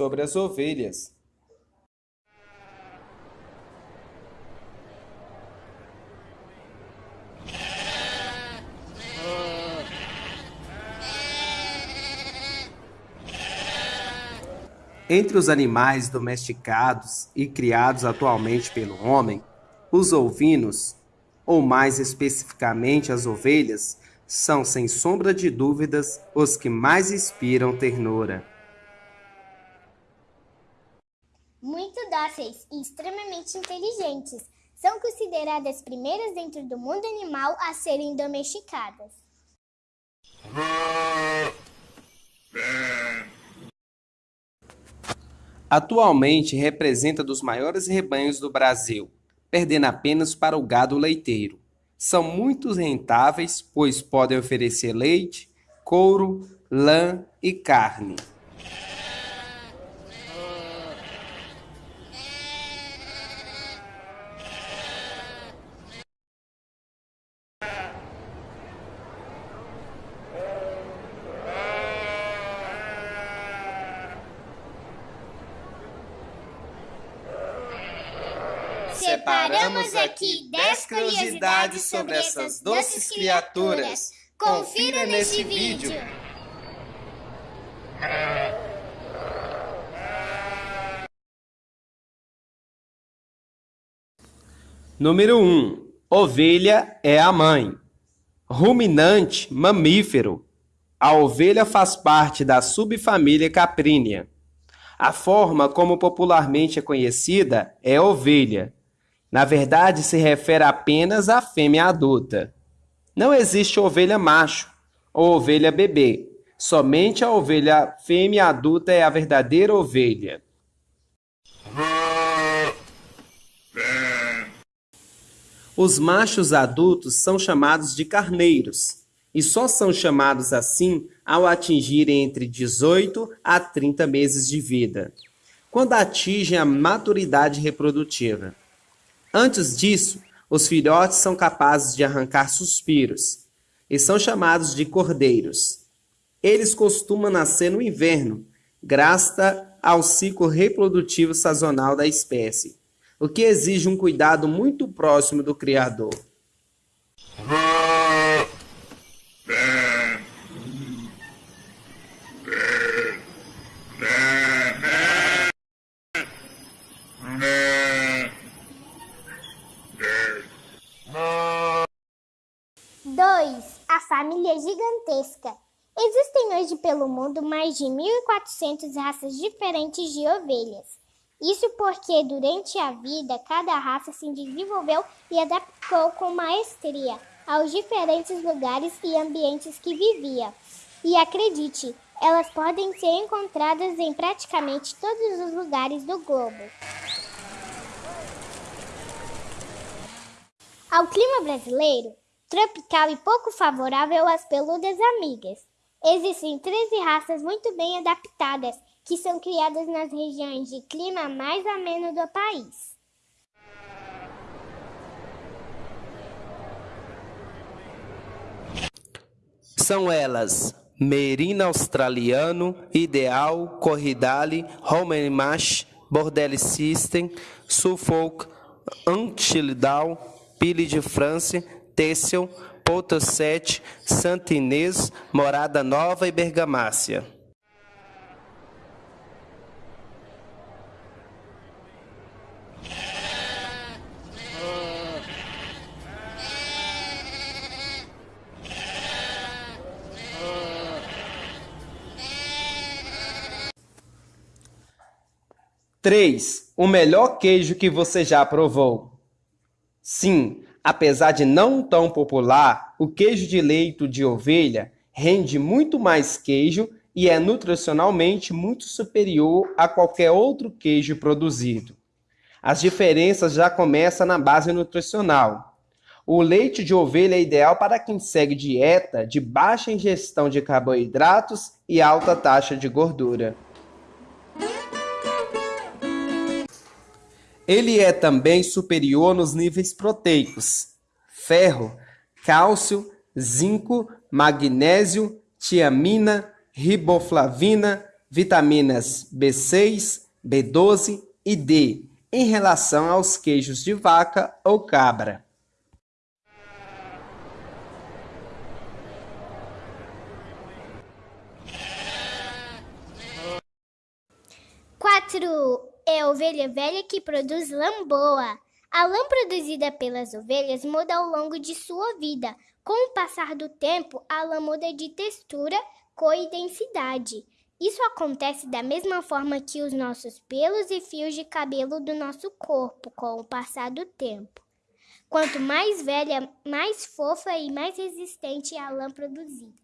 sobre as ovelhas. Entre os animais domesticados e criados atualmente pelo homem, os ovinos, ou mais especificamente as ovelhas, são sem sombra de dúvidas os que mais inspiram ternura. Muito dóceis e extremamente inteligentes, são consideradas primeiras dentro do mundo animal a serem domesticadas. Atualmente representa dos maiores rebanhos do Brasil, perdendo apenas para o gado leiteiro. São muito rentáveis, pois podem oferecer leite, couro, lã e carne. Separamos aqui 10 curiosidades sobre essas doces criaturas. Confira neste vídeo. Número 1. Ovelha é a mãe. Ruminante, mamífero. A ovelha faz parte da subfamília caprínea. A forma como popularmente é conhecida é ovelha, na verdade, se refere apenas à fêmea adulta. Não existe ovelha macho ou ovelha bebê. Somente a ovelha fêmea adulta é a verdadeira ovelha. Os machos adultos são chamados de carneiros e só são chamados assim ao atingirem entre 18 a 30 meses de vida, quando atingem a maturidade reprodutiva. Antes disso, os filhotes são capazes de arrancar suspiros e são chamados de cordeiros. Eles costumam nascer no inverno, graças ao ciclo reprodutivo sazonal da espécie, o que exige um cuidado muito próximo do criador. 2. A família gigantesca. Existem hoje pelo mundo mais de 1.400 raças diferentes de ovelhas. Isso porque durante a vida cada raça se desenvolveu e adaptou com maestria aos diferentes lugares e ambientes que vivia. E acredite, elas podem ser encontradas em praticamente todos os lugares do globo. Ao clima brasileiro, tropical e pouco favorável às peludas amigas. Existem 13 raças muito bem adaptadas, que são criadas nas regiões de clima mais ameno do país. São elas Merina australiano, Ideal, Corridale, Romanmash, Bordelli System, Suffolk, Antilidal, Pile de France, Têssel, Potosete, Santa Inês, Morada Nova e Bergamácia. Três, o melhor queijo que você já provou. Sim, Apesar de não tão popular, o queijo de leito de ovelha rende muito mais queijo e é nutricionalmente muito superior a qualquer outro queijo produzido. As diferenças já começam na base nutricional. O leite de ovelha é ideal para quem segue dieta de baixa ingestão de carboidratos e alta taxa de gordura. Ele é também superior nos níveis proteicos: ferro, cálcio, zinco, magnésio, tiamina, riboflavina, vitaminas B6, B12 e D em relação aos queijos de vaca ou cabra. 4. É a ovelha velha que produz lã boa. A lã produzida pelas ovelhas muda ao longo de sua vida. Com o passar do tempo, a lã muda de textura, cor e densidade. Isso acontece da mesma forma que os nossos pelos e fios de cabelo do nosso corpo com o passar do tempo. Quanto mais velha, mais fofa e mais resistente é a lã produzida.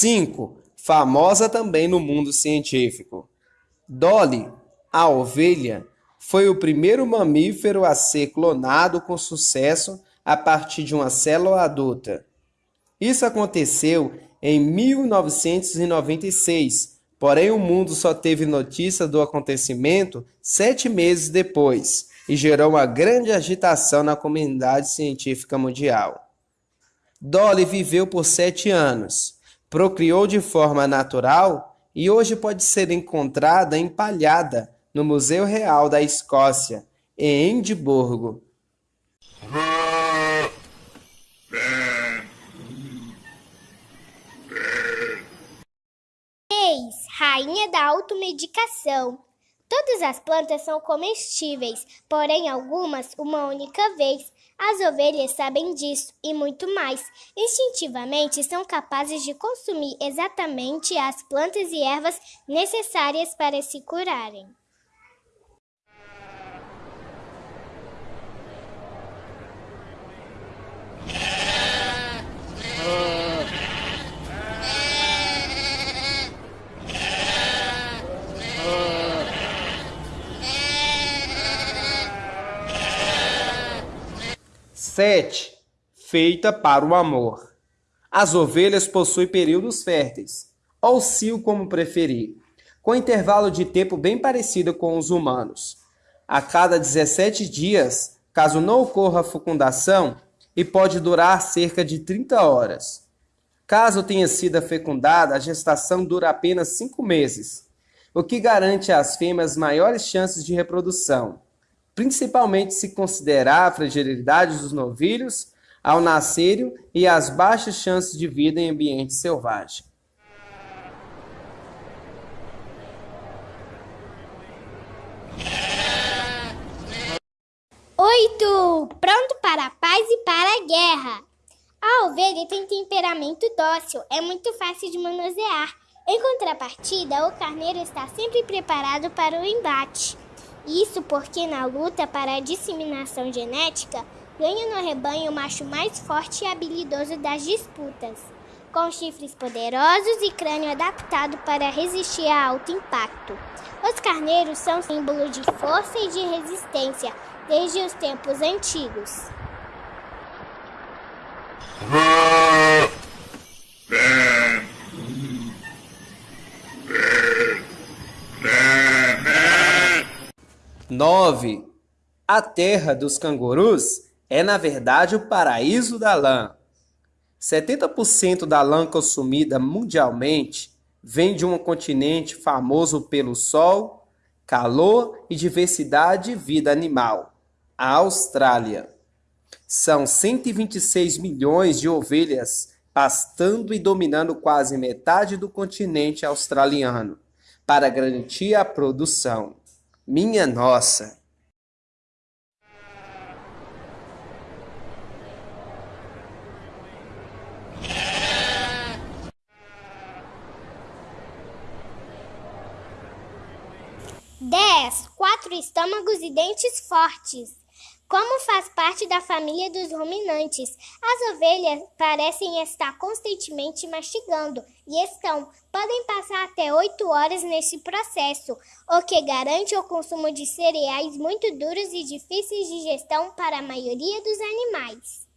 Cinco, famosa também no mundo científico. Dolly, a ovelha, foi o primeiro mamífero a ser clonado com sucesso a partir de uma célula adulta. Isso aconteceu em 1996, porém o mundo só teve notícia do acontecimento sete meses depois e gerou uma grande agitação na comunidade científica mundial. Dolly viveu por sete anos procriou de forma natural e hoje pode ser encontrada empalhada no Museu Real da Escócia, em Edimburgo. Rainha da automedicação. Todas as plantas são comestíveis, porém algumas uma única vez. As ovelhas sabem disso e muito mais. Instintivamente são capazes de consumir exatamente as plantas e ervas necessárias para se curarem. Sete, feita para o amor. As ovelhas possuem períodos férteis, ou cio como preferir, com intervalo de tempo bem parecido com os humanos. A cada 17 dias, caso não ocorra fecundação, e pode durar cerca de 30 horas. Caso tenha sido fecundada, a gestação dura apenas 5 meses, o que garante às fêmeas maiores chances de reprodução principalmente se considerar a fragilidade dos novilhos ao nascerem e as baixas chances de vida em ambiente selvagem. Oito! Pronto para a paz e para a guerra. A ovelha tem temperamento dócil, é muito fácil de manusear. Em contrapartida, o carneiro está sempre preparado para o embate. Isso porque na luta para a disseminação genética, ganha no rebanho o macho mais forte e habilidoso das disputas, com chifres poderosos e crânio adaptado para resistir a alto impacto. Os carneiros são símbolo de força e de resistência desde os tempos antigos. 9. A terra dos cangurus é, na verdade, o paraíso da lã. 70% da lã consumida mundialmente vem de um continente famoso pelo sol, calor e diversidade de vida animal, a Austrália. São 126 milhões de ovelhas pastando e dominando quase metade do continente australiano para garantir a produção. Minha nossa! Dez, quatro estômagos e dentes fortes. Como faz parte da família dos ruminantes, as ovelhas parecem estar constantemente mastigando e estão, podem passar até 8 horas nesse processo, o que garante o consumo de cereais muito duros e difíceis de gestão para a maioria dos animais.